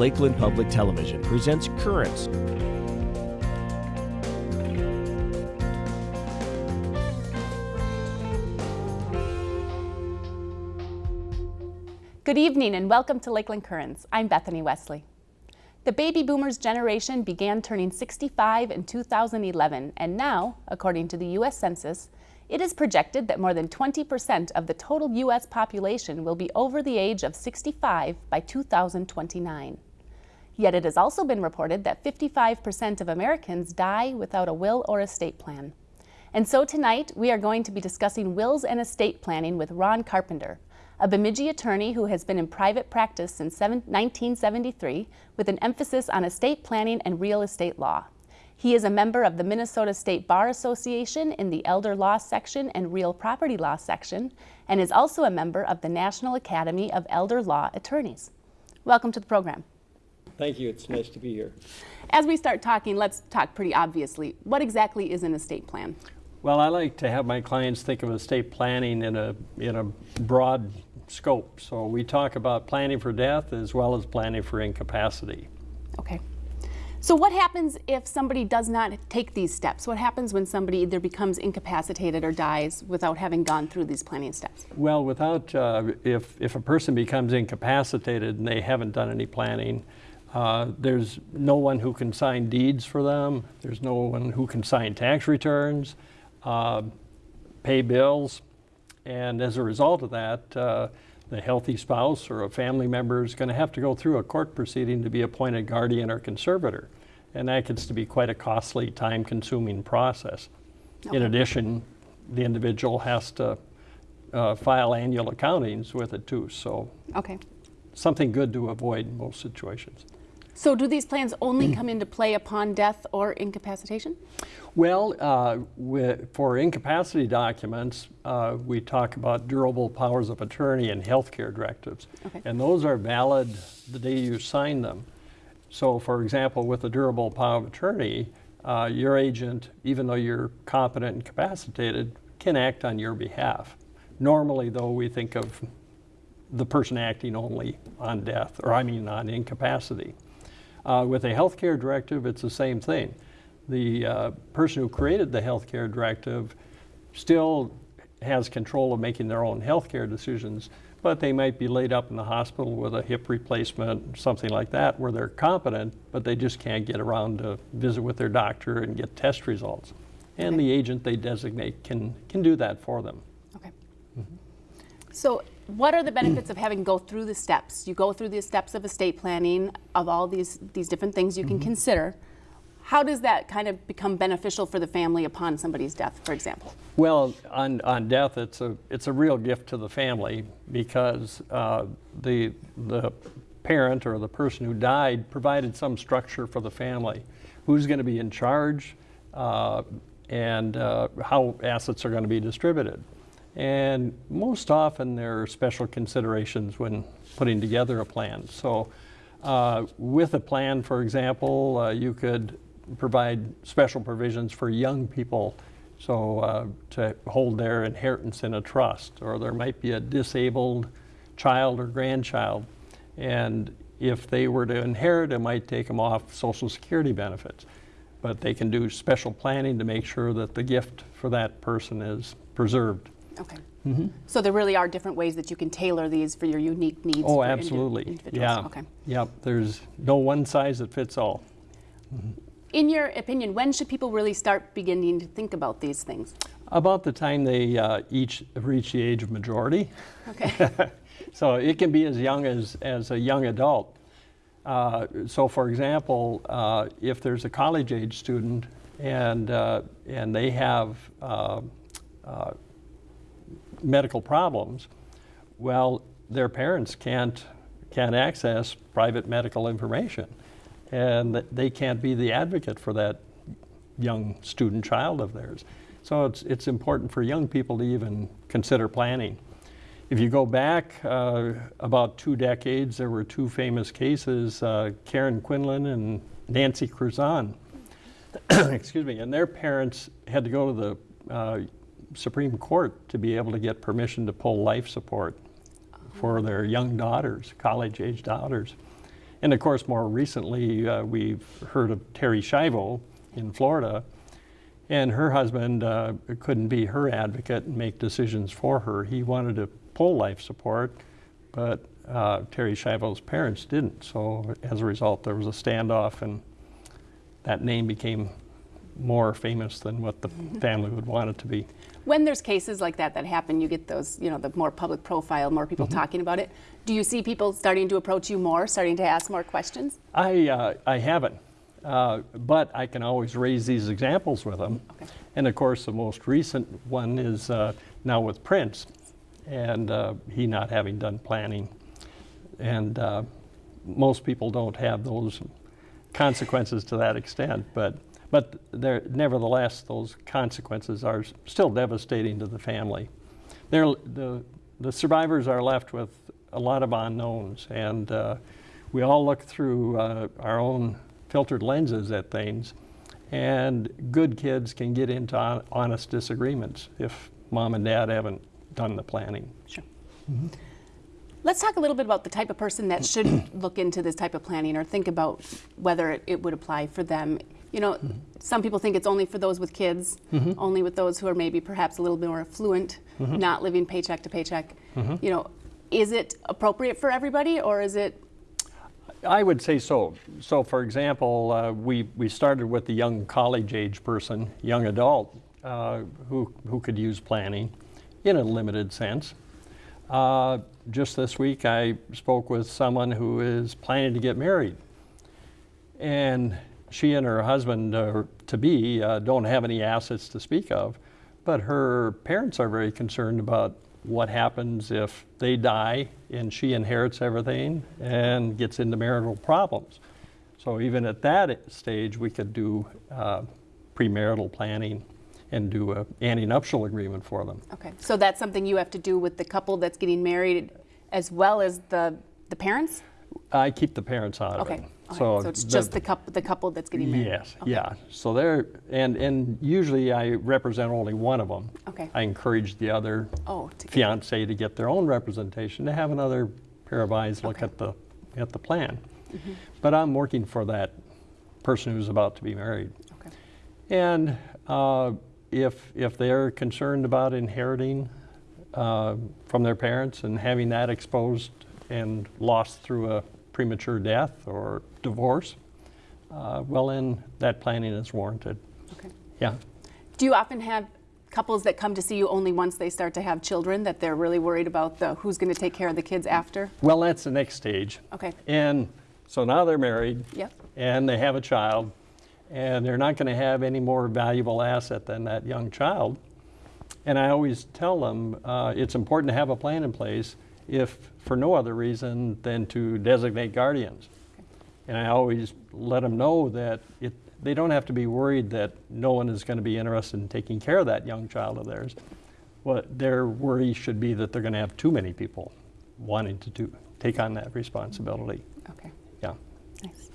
Lakeland Public Television presents Currents. Good evening and welcome to Lakeland Currents. I'm Bethany Wesley. The baby boomers generation began turning 65 in 2011 and now, according to the U.S. Census, it is projected that more than 20% of the total U.S. population will be over the age of 65 by 2029. Yet it has also been reported that 55% of Americans die without a will or estate plan. And so tonight we are going to be discussing wills and estate planning with Ron Carpenter, a Bemidji attorney who has been in private practice since 1973 with an emphasis on estate planning and real estate law. He is a member of the Minnesota State Bar Association in the Elder Law section and Real Property Law section, and is also a member of the National Academy of Elder Law Attorneys. Welcome to the program. Thank you. It's nice to be here. As we start talking, let's talk pretty obviously. What exactly is an estate plan? Well, I like to have my clients think of estate planning in a, in a broad scope. So we talk about planning for death as well as planning for incapacity. Okay. So what happens if somebody does not take these steps? What happens when somebody either becomes incapacitated or dies without having gone through these planning steps? Well, without, uh, if, if a person becomes incapacitated and they haven't done any planning, uh, there's no one who can sign deeds for them. There's no one who can sign tax returns, uh, pay bills. And as a result of that, uh, the healthy spouse or a family member is going to have to go through a court proceeding to be appointed guardian or conservator. And that gets to be quite a costly, time consuming process. Okay. In addition, the individual has to uh, file annual accountings with it too. So, okay. something good to avoid in most situations. So do these plans only come into play upon death or incapacitation? Well, uh, for incapacity documents, uh, we talk about durable powers of attorney and healthcare directives. Okay. And those are valid the day you sign them. So for example, with a durable power of attorney, uh, your agent, even though you're competent and capacitated, can act on your behalf. Normally, though, we think of the person acting only on death, or I mean on incapacity. Uh, with a healthcare directive, it's the same thing. The uh, person who created the healthcare directive still has control of making their own healthcare decisions, but they might be laid up in the hospital with a hip replacement, something like that, where they're competent, but they just can't get around to visit with their doctor and get test results. And okay. the agent they designate can, can do that for them. Okay. Mm -hmm. So what are the benefits of having go through the steps? You go through the steps of estate planning, of all these, these different things you can mm -hmm. consider. How does that kind of become beneficial for the family upon somebody's death, for example? Well, on, on death, it's a, it's a real gift to the family because uh, the, the parent or the person who died provided some structure for the family. Who's going to be in charge uh, and uh, how assets are going to be distributed. And most often there are special considerations when putting together a plan. So uh, with a plan, for example, uh, you could provide special provisions for young people. So uh, to hold their inheritance in a trust or there might be a disabled child or grandchild. And if they were to inherit it might take them off social security benefits. But they can do special planning to make sure that the gift for that person is preserved Okay. Mm -hmm. So there really are different ways that you can tailor these for your unique needs. Oh, absolutely. Yeah. Okay. Yep. There's no one size that fits all. Mm -hmm. In your opinion, when should people really start beginning to think about these things? About the time they uh, each reach the age of majority. Okay. so it can be as young as, as a young adult. Uh, so for example, uh, if there's a college age student and, uh, and they have uh, uh, medical problems, well, their parents can't, can't access private medical information. And they can't be the advocate for that young student child of theirs. So it's, it's important for young people to even consider planning. If you go back uh, about two decades, there were two famous cases, uh, Karen Quinlan and Nancy Cruzan. Excuse me, and their parents had to go to the uh, Supreme Court to be able to get permission to pull life support for their young daughters, college-age daughters. And of course, more recently, uh, we've heard of Terri Schiavo in Florida, and her husband uh, couldn't be her advocate and make decisions for her. He wanted to pull life support, but uh, Terri Schiavo's parents didn't. So as a result, there was a standoff, and that name became more famous than what the family would want it to be. When there's cases like that that happen, you get those, you know, the more public profile, more people Mm-hmm. talking about it. Do you see people starting to approach you more, starting to ask more questions? I, uh, I haven't, uh, but I can always raise these examples with them. Okay. And of course, the most recent one is uh, now with Prince, and uh, he not having done planning. And uh, most people don't have those consequences to that extent, but, but there, nevertheless, those consequences are still devastating to the family. They're, the, the survivors are left with a lot of unknowns, and uh, we all look through uh, our own filtered lenses at things, and good kids can get into hon- honest disagreements if mom and dad haven't done the planning. Sure. Let's talk a little bit about the type of person that should look into this type of planning or think about whether it, it would apply for them. You know, some people think it's only for those with kids, only with those who are maybe perhaps a little bit more affluent, not living paycheck to paycheck. You know, is it appropriate for everybody or is it I would say so. So, for example, uh, we, we started with the young college age person, young adult, uh, who, who could use planning in a limited sense. Uh, just this week, I spoke with someone who is planning to get married. And she and her husband uh, to be uh, don't have any assets to speak of, but her parents are very concerned about what happens if they die and she inherits everything and gets into marital problems. So even at that stage, we could do uh, premarital planning and do a antenuptial agreement for them. okay? So that's something you have to do with the couple that's getting married as well as the the parents? I keep the parents out Okay. of it. Okay. So, it's just the couple the couple that's getting married. Yes, Okay. yeah. So they're, and, and usually I represent only one of them. Okay. I encourage the other Oh, to get- fiance to get their own representation, to have another pair of eyes look Okay. at the, at the plan. But I'm working for that person who's about to be married. Okay. And uh, if, if they're concerned about inheriting uh, from their parents and having that exposed and lost through a premature death or divorce, uh, well, then that planning is warranted. Okay. Yeah. Do you often have couples that come to see you only once they start to have children that they're really worried about the who's going to take care of the kids after? Well, that's the next stage. Okay. And so now they're married. Yep. And they have a child, and they're not going to have any more valuable asset than that young child. And I always tell them uh, it's important to have a plan in place, if for no other reason than to designate guardians. And I always let them know that it, they don't have to be worried that no one is going to be interested in taking care of that young child of theirs. What their worry should be that they're going to have too many people wanting to do, take on that responsibility. Okay. Yeah. Nice.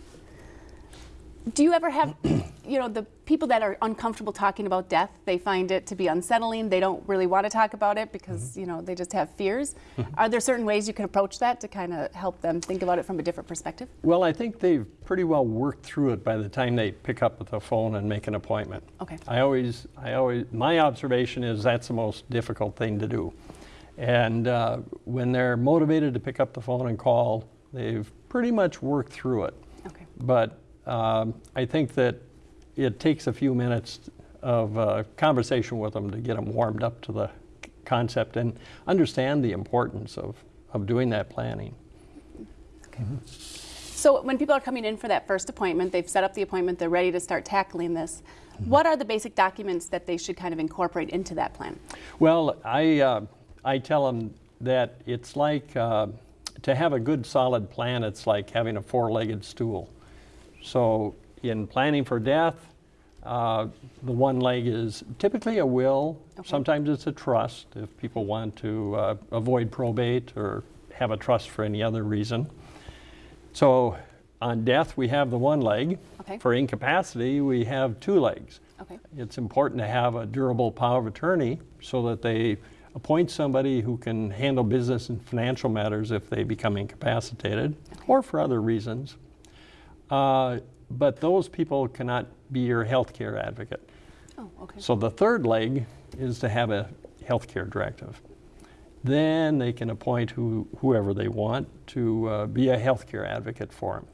Do you ever have, you know, the people that are uncomfortable talking about death, they find it to be unsettling. They don't really want to talk about it because, you know, they just have fears. Are there certain ways you can approach that to kind of help them think about it from a different perspective? Well, I think they've pretty well worked through it by the time they pick up the phone and make an appointment. Okay. I always, I always, my observation is that's the most difficult thing to do. And uh, when they're motivated to pick up the phone and call, they've pretty much worked through it. Okay. But um, I think that it takes a few minutes of uh, conversation with them to get them warmed up to the concept and understand the importance of, of doing that planning. Okay. So when people are coming in for that first appointment, they've set up the appointment, they're ready to start tackling this. What are the basic documents that they should kind of incorporate into that plan? Well, I, uh, I tell them that it's like uh, to have a good solid plan, it's like having a four legged stool. So, in planning for death, uh, the one leg is typically a will, Okay. sometimes it's a trust if people want to uh, avoid probate or have a trust for any other reason. So, on death, we have the one leg. Okay. For incapacity, we have two legs Okay. it's important to have a durable power of attorney so that they appoint somebody who can handle business and financial matters if they become incapacitated or for other reasons. Uh, but those people cannot be your health care advocate. Oh, okay. So the third leg is to have a health care directive. Then they can appoint who, whoever they want to uh, be a health care advocate for them.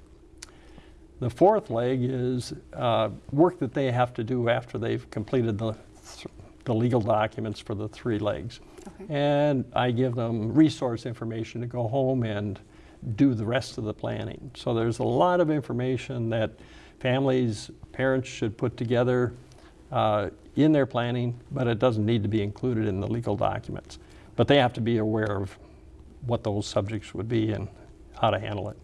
The fourth leg is uh, work that they have to do after they've completed the, th- the legal documents for the three legs. Okay. And I give them resource information to go home and do the rest of the planning. So there's a lot of information that families, parents should put together uh, in their planning, but it doesn't need to be included in the legal documents. But they have to be aware of what those subjects would be and how to handle it.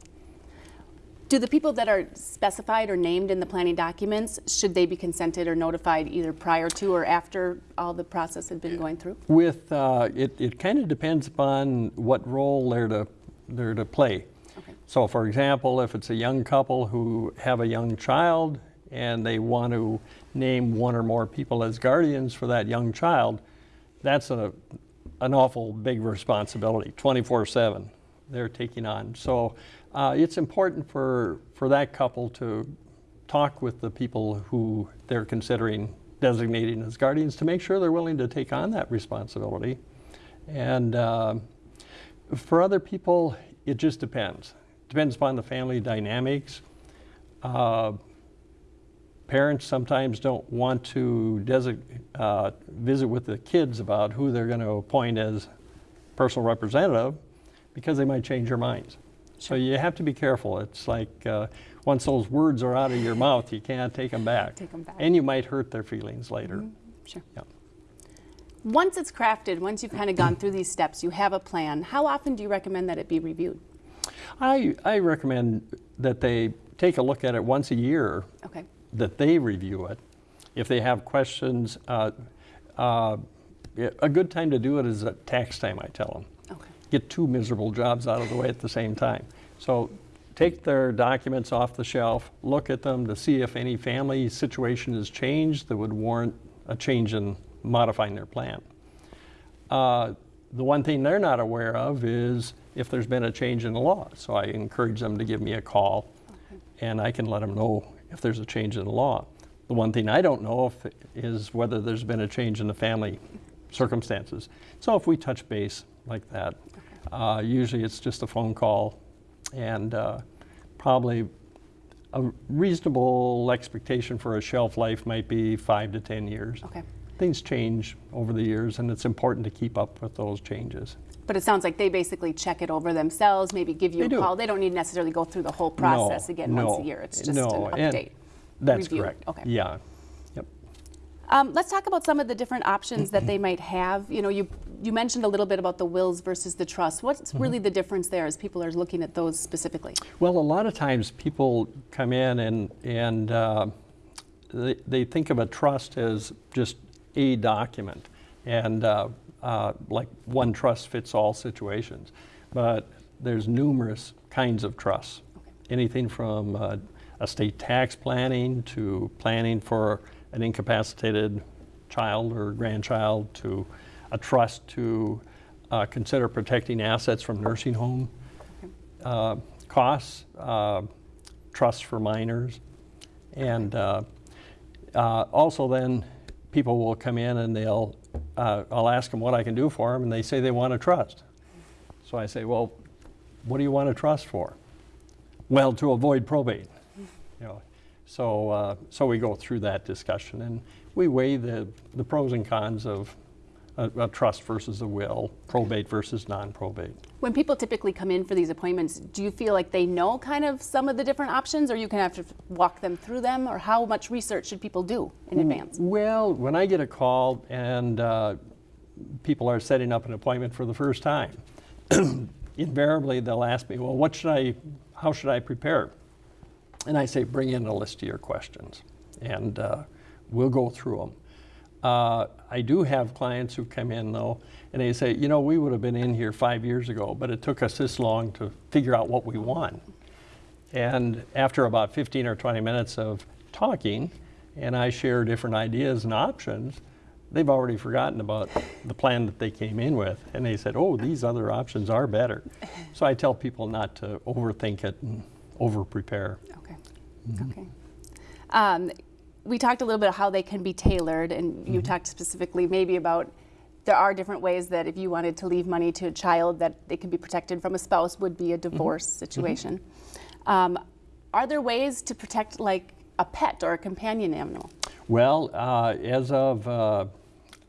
Do the people that are specified or named in the planning documents, should they be consented or notified either prior to or after all the process had been going through? With, uh, it, it kind of depends upon what role they're to, they're to play. Okay. So for example, if it's a young couple who have a young child and they want to name one or more people as guardians for that young child, that's a, an awful big responsibility, 24/7 they're taking on. So uh, it's important for, for that couple to talk with the people who they're considering designating as guardians to make sure they're willing to take on that responsibility. And uh, for other people, it just depends. Depends upon the family dynamics. Uh, parents sometimes don't want to uh, visit with the kids about who they're going to appoint as personal representative because they might change their minds. So you have to be careful. It's like uh, once those words are out of your mouth, you can't take them back. Take 'em back. And you might hurt their feelings later. Sure. Yeah. Once it's crafted, once you've kind of gone through these steps, you have a plan, how often do you recommend that it be reviewed? I, I recommend that they take a look at it once a year, Okay. that they review it. If they have questions, uh, uh, a good time to do it is at tax time, I tell them. Okay. Get two miserable jobs out of the way at the same time. So take their documents off the shelf, look at them to see if any family situation has changed that would warrant a change in modifying their plan. Uh, the one thing they're not aware of is if there's been a change in the law. So I encourage them to give me a call and I can let them know if there's a change in the law. The one thing I don't know if, is whether there's been a change in the family circumstances. So if we touch base like that, uh, usually it's just a phone call and uh, probably a reasonable expectation for a shelf life might be five to 10 years. Okay. Things change over the years and it's important to keep up with those changes. But it sounds like they basically check it over themselves, maybe give you They a do. call. They don't need necessarily go through the whole process No, again once a year. It's just no, an update. That's review. correct. Okay. Yeah. Yep. Um, let's talk about some of the different options that they might have. You know, you you mentioned a little bit about the wills versus the trust. What's Mm-hmm. really the difference there as people are looking at those specifically? Well, a lot of times people come in and, and uh, they, they think of a trust as just a document and uh, uh, like one trust fits all situations. But there's numerous kinds of trusts. Anything from uh, estate tax planning to planning for an incapacitated child or grandchild to a trust to uh, consider protecting assets from nursing home uh, costs, uh, trusts for minors, and uh, uh, also then people will come in and they'll, uh, I'll ask them what I can do for them, and they say they want a trust. So I say, well, what do you want a trust for? Well, to avoid probate. You know, so, uh, so we go through that discussion and we weigh the, the pros and cons of a, a trust versus a will, probate versus non-probate. When people typically come in for these appointments, do you feel like they know kind of some of the different options, or you can have to walk them through them, or how much research should people do in advance? Well, when I get a call and uh, people are setting up an appointment for the first time, invariably they'll ask me, well, what should I, how should I prepare? And I say, bring in a list of your questions and uh, we'll go through them. Uh, I do have clients who come in though, and they say, you know, we would have been in here five years ago, but it took us this long to figure out what we want. And after about 15 or 20 minutes of talking, and I share different ideas and options, they've already forgotten about the plan that they came in with, and they said, "Oh, these other options are better." So I tell people not to overthink it and over-prepare. Okay. Okay. Um, we talked a little bit about how they can be tailored, and you talked specifically maybe about there are different ways that if you wanted to leave money to a child that they can be protected from a spouse would be a divorce situation. Um, are there ways to protect like a pet or a companion animal? Well, uh, as of uh,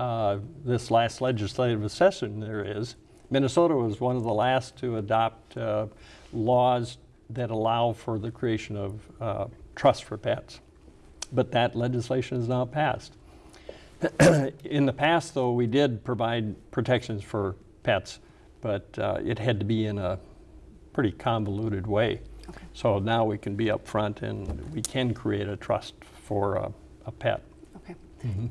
uh, this last legislative session, there is. Minnesota was one of the last to adopt uh, laws that allow for the creation of uh, trusts for pets. But that legislation is now passed. In the past, though, we did provide protections for pets, but uh, it had to be in a pretty convoluted way. Okay. So now we can be upfront and we can create a trust for a, a pet. Okay.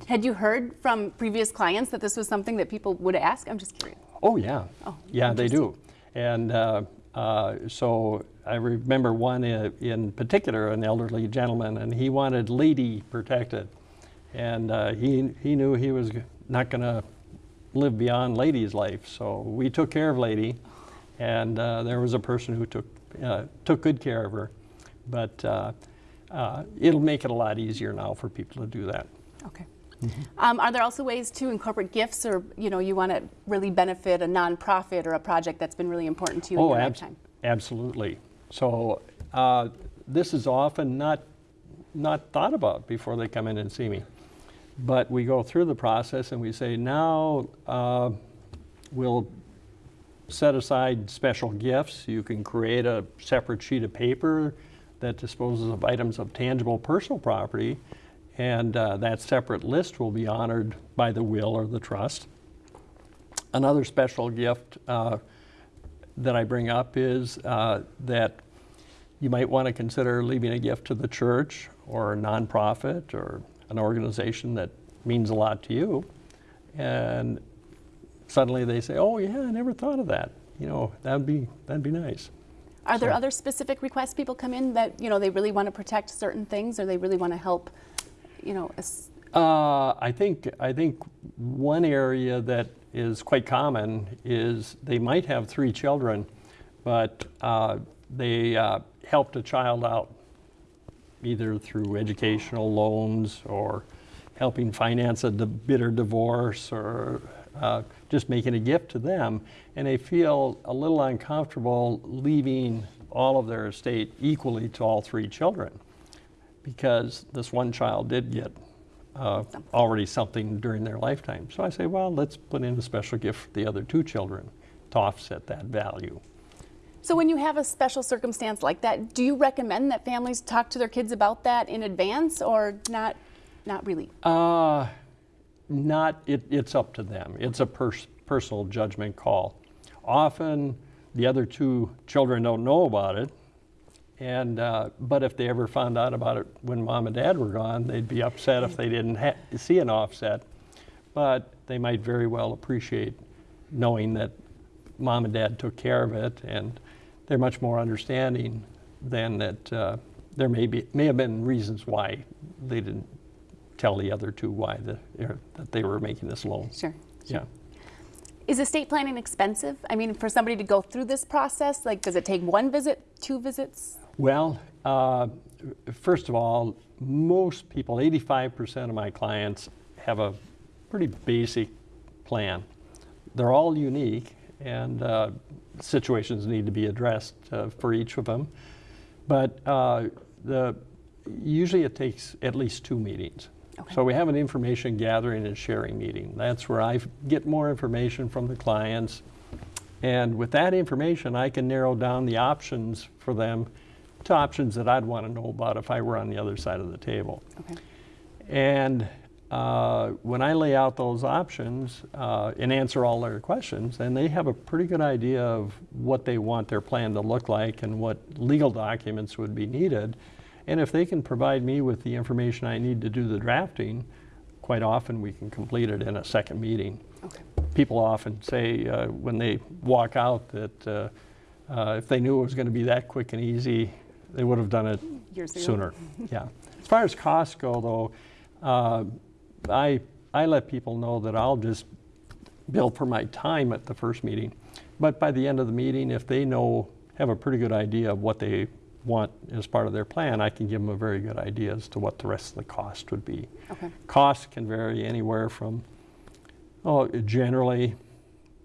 Had you heard from previous clients that this was something that people would ask? I'm just curious. Oh, yeah. Oh, yeah, they do. And uh, uh, so I remember one in, in particular, an elderly gentleman, and he wanted lady protected. And uh, he, he knew he was not going to live beyond lady's life. So we took care of lady, and uh, there was a person who took, uh, took good care of her. But uh, it'll make it a lot easier now for people to do that. Okay. Um, are there also ways to incorporate gifts, or you know, you want to really benefit a nonprofit or a project that's been really important to you in Oh, your abs- lifetime? absolutely. So uh, this is often not, not thought about before they come in and see me. But we go through the process and we say, now uh, we'll set aside special gifts. You can create a separate sheet of paper that disposes of items of tangible personal property, and uh, that separate list will be honored by the will or the trust. Another special gift uh, that I bring up is uh, that you might want to consider leaving a gift to the church or a nonprofit or an organization that means a lot to you. And suddenly they say, "Oh yeah, I never thought of that." You know, that'd be that'd be nice. Are there So- other specific requests people come in that you know they really want to protect certain things, or they really want to help? You know, Uh, I think I think one area that is quite common is they might have three children, but uh, they uh, helped a child out either through educational loans or helping finance a bitter divorce or uh, just making a gift to them, and they feel a little uncomfortable leaving all of their estate equally to all three children because this one child did get uh, already something during their lifetime. So I say, well, let's put in a special gift for the other two children to offset that value. so when you have a special circumstance like that, do you recommend that families talk to their kids about that in advance, or not? Not really. Uh, not, it, it's up to them. It's a pers- personal judgment call. Often, the other two children don't know about it, and uh, but if they ever found out about it when mom and dad were gone, they'd be upset if they didn't ha- see an offset. But they might very well appreciate knowing that mom and dad took care of it, and they're much more understanding than that. Uh, there may be may have been reasons why they didn't tell the other two why the, er, that they were making this loan. Sure. Yeah. Is estate planning expensive? I mean, for somebody to go through this process, like, does it take one visit, two visits? Well, uh, first of all, most people, 85% of my clients, have a pretty basic plan. They're all unique, and uh, situations need to be addressed uh, for each of them. But uh, the, usually it takes at least two meetings. Okay. So we have an information gathering and sharing meeting. That's where I get more information from the clients. And with that information, I can narrow down the options for them to options that I'd want to know about if I were on the other side of the table. Okay. And uh, when I lay out those options uh, and answer all their questions, then they have a pretty good idea of what they want their plan to look like and what legal documents would be needed. And if they can provide me with the information I need to do the drafting, quite often we can complete it in a second meeting. Okay. People often say uh, when they walk out that uh, uh, if they knew it was going to be that quick and easy, they would have done it Years sooner. yeah. As far as costs go, though, uh, I I let people know that I'll just bill for my time at the first meeting. But by the end of the meeting, if they know, have a pretty good idea of what they want as part of their plan, I can give them a very good idea as to what the rest of the cost would be. Okay. Costs can vary anywhere from, oh, generally,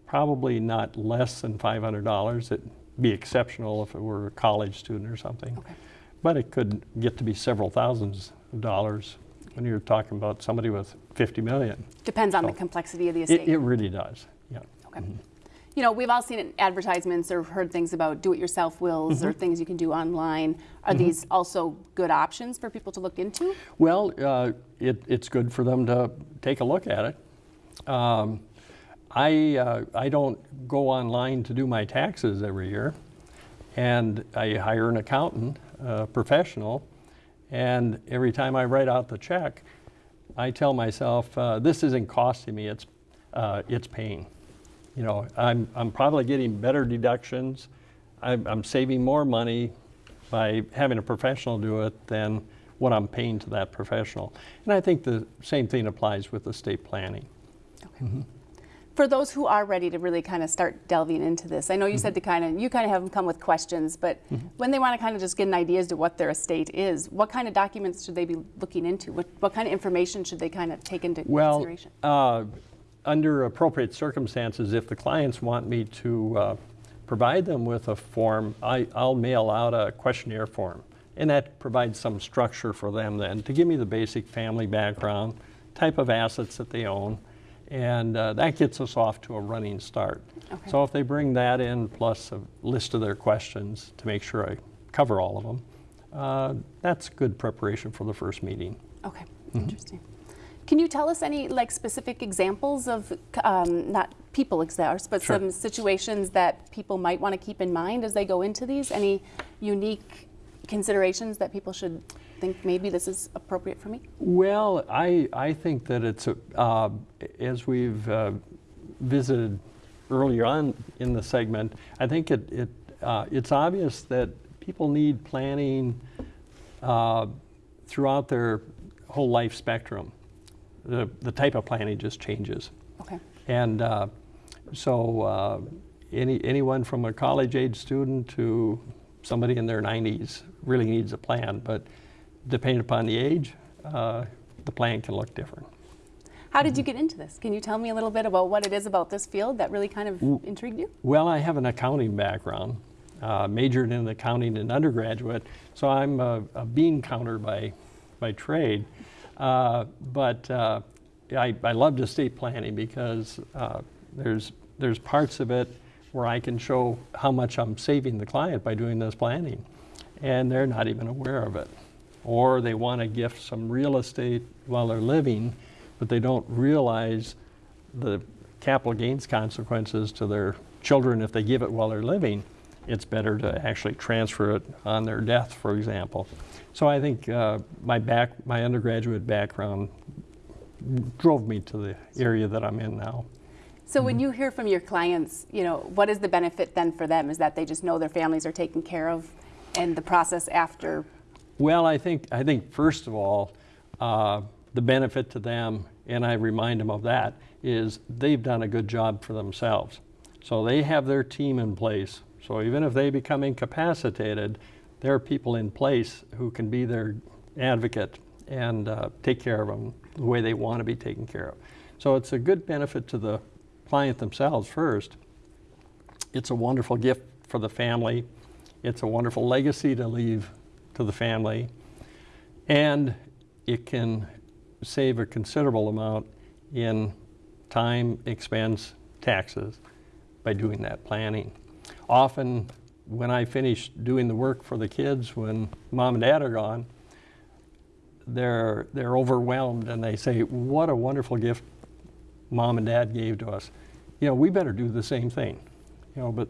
probably not less than $500. It'd be exceptional if it were a college student or something. Okay. But it could get to be several thousands of dollars when you're talking about somebody with 50 million. Depends on the complexity of the estate. it really does, yeah. Okay. You know, we've all seen advertisements or heard things about do-it-yourself wills Mm-hmm. or things you can do online. Are these also good options for people to look into? Well, uh, it, it's good for them to take a look at it. Um, I, uh, I don't go online to do my taxes every year, and I hire an accountant, a professional, and every time I write out the check, I tell myself, uh, this isn't costing me, it's, uh, it's paying. You know, I'm, I'm probably getting better deductions, I'm, I'm saving more money by having a professional do it than what I'm paying to that professional. And I think the same thing applies with estate planning. For those who are ready to really kind of start delving into this, I know you Mm-hmm. said to kind of, you kind of have them come with questions, but when they want to kind of just get an idea as to what their estate is, what kind of documents should they be looking into? What, what kind of information should they kind of take into Well, consideration? uh, under appropriate circumstances, if the clients want me to uh, provide them with a form, I, I'll mail out a questionnaire form. And that provides some structure for them then to give me the basic family background, type of assets that they own, and uh, that gets us off to a running start. Okay. So if they bring that in plus a list of their questions to make sure I cover all of them, uh, that's good preparation for the first meeting. Okay, Mm-hmm. interesting. Can you tell us any like specific examples of um, not people examples, but Sure. some situations that people might want to keep in mind as they go into these? Any unique considerations that people should think maybe this is appropriate for me? Well, I, I think that it's, a- uh, as we've uh, visited earlier on in the segment, I think it, it, uh, it's obvious that people need planning uh, throughout their whole life spectrum. The, the type of planning just changes. Okay. And uh, so uh, any, anyone from a college-age student to somebody in their 90s really needs a plan, but depending upon the age, uh, the plan can look different. How did you get into this? Can you tell me a little bit about what it is about this field that really kind of intrigued you? Well, I have an accounting background, uh, majored in accounting in undergraduate, so I'm a, a bean counter by, by trade. Uh, but uh, I, I love estate planning because uh, there's, there's parts of it where I can show how much I'm saving the client by doing this planning, and they're not even aware of it. Or they want to gift some real estate while they're living, but they don't realize the capital gains consequences to their children if they give it while they're living, it's better to actually transfer it on their death, for example. So I think uh, my back, my undergraduate background drove me to the area that I'm in now. So Mm-hmm. when you hear from your clients, you know, what is the benefit then for them? Is that they just know their families are taken care of and the process after? Well, I think, I think first of all, uh, the benefit to them, and I remind them of that, is they've done a good job for themselves. So they have their team in place. So even if they become incapacitated, there are people in place who can be their advocate and uh, take care of them the way they want to be taken care of. So it's a good benefit to the client themselves first. It's a wonderful gift for the family. It's a wonderful legacy to leave to the family. And it can save a considerable amount in time, expense, taxes by doing that planning. Often, when I finish doing the work for the kids, when mom and dad are gone, they're, they're overwhelmed and they say, What a wonderful gift mom and dad gave to us. You know, we better do the same thing. You know, but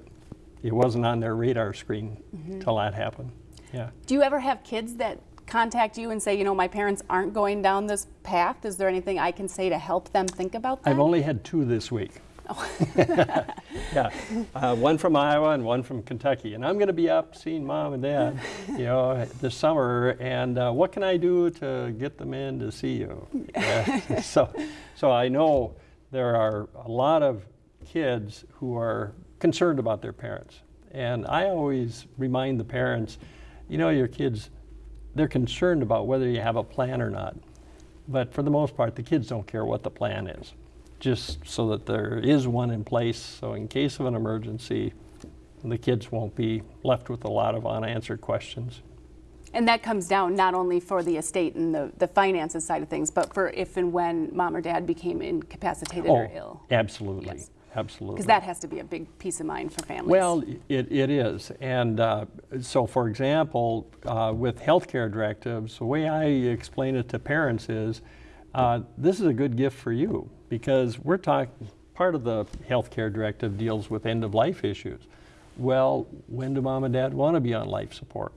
it wasn't on their radar screen till that happened. Yeah. Do you ever have kids that contact you and say, you know, my parents aren't going down this path? Is there anything I can say to help them think about that? I've only had two this week. Oh. yeah, uh, one from Iowa and one from Kentucky. And I'm going to be up seeing mom and dad, you know, this summer. And uh, what can I do to get them in to see you? Yeah. so, so I know there are a lot of kids who are concerned about their parents. And I always remind the parents, you know, your kids, they're concerned about whether you have a plan or not. But for the most part, the kids don't care what the plan is just so that there is one in place. So in case of an emergency, the kids won't be left with a lot of unanswered questions. And that comes down not only for the estate and the, the finances side of things, but for if and when mom or dad became incapacitated or Oh, ill. Absolutely, Yes. absolutely. Because that has to be a big peace of mind for families. Well, it, it is. And uh, so, for example, uh, with healthcare directives, the way I explain it to parents is uh, this is a good gift for you because we're talking, part of the healthcare directive deals with end of life issues. Well, when do mom and dad want to be on life support?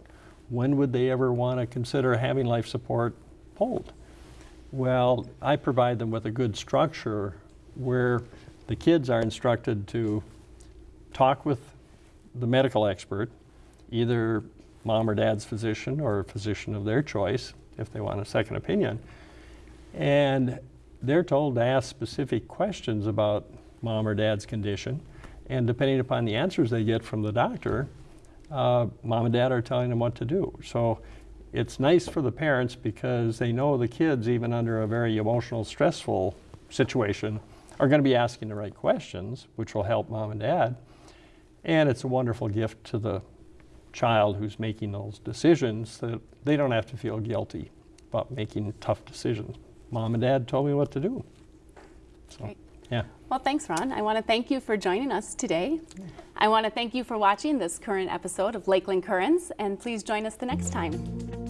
When would they ever want to consider having life support pulled? Well, I provide them with a good structure where the kids are instructed to talk with the medical expert, either mom or dad's physician or a physician of their choice if they want a second opinion. And they're told to ask specific questions about mom or dad's condition. And depending upon the answers they get from the doctor, uh, mom and dad are telling them what to do. So it's nice for the parents because they know the kids, even under a very emotional, stressful situation, are going to be asking the right questions, which will help mom and dad. And it's a wonderful gift to the child who's making those decisions that they don't have to feel guilty about making tough decisions. Mom and dad told me what to do. So, Great. yeah. Well, thanks, Ron. I want to thank you for joining us today. I want to thank you for watching this current episode of Lakeland Currents, and please join us the next time.